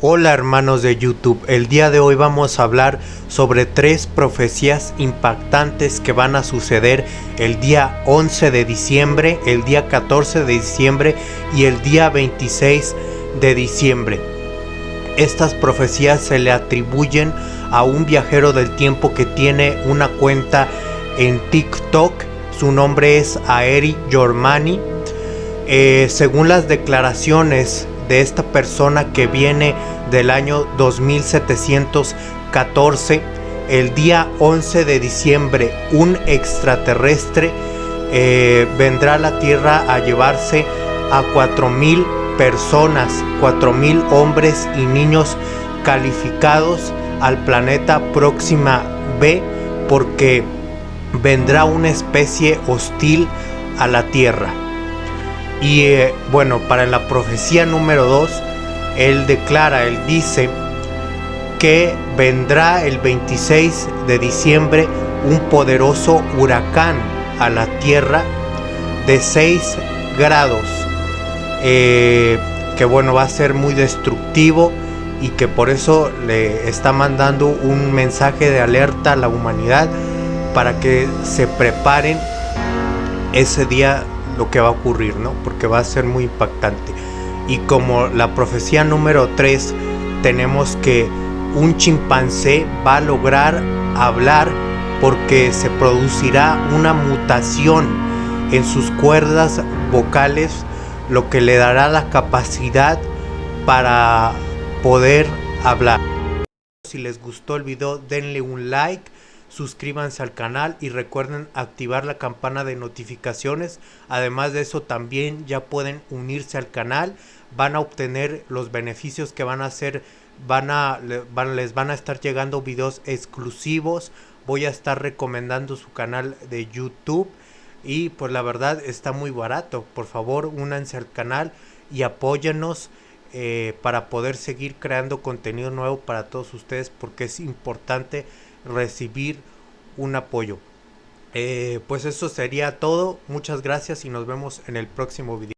Hola hermanos de YouTube, el día de hoy vamos a hablar sobre tres profecías impactantes que van a suceder el día 11 de diciembre, el día 14 de diciembre y el día 26 de diciembre. Estas profecías se le atribuyen a un viajero del tiempo que tiene una cuenta en TikTok, su nombre es Aeri Yormani. Eh, según las declaraciones de esta persona que viene del año 2714, el día 11 de diciembre, un extraterrestre eh, vendrá a la Tierra a llevarse a 4000 personas, 4000 hombres y niños calificados al planeta Próxima B porque vendrá una especie hostil a la Tierra. Y eh, bueno, para la profecía número 2, él declara, él dice que vendrá el 26 de diciembre un poderoso huracán a la Tierra de 6 grados, eh, que bueno, va a ser muy destructivo y que por eso le está mandando un mensaje de alerta a la humanidad para que se preparen ese día lo que va a ocurrir, ¿no? Porque va a ser muy impactante. Y como la profecía número 3, tenemos que un chimpancé va a lograr hablar porque se producirá una mutación en sus cuerdas vocales, lo que le dará la capacidad para poder hablar. Si les gustó el video, denle un like suscríbanse al canal y recuerden activar la campana de notificaciones. Además de eso también ya pueden unirse al canal, van a obtener los beneficios que van a hacer, van a, les van a estar llegando videos exclusivos. Voy a estar recomendando su canal de YouTube y pues la verdad está muy barato. Por favor únanse al canal y apóyenos. Eh, para poder seguir creando contenido nuevo para todos ustedes porque es importante recibir un apoyo. Eh, pues eso sería todo. Muchas gracias y nos vemos en el próximo video.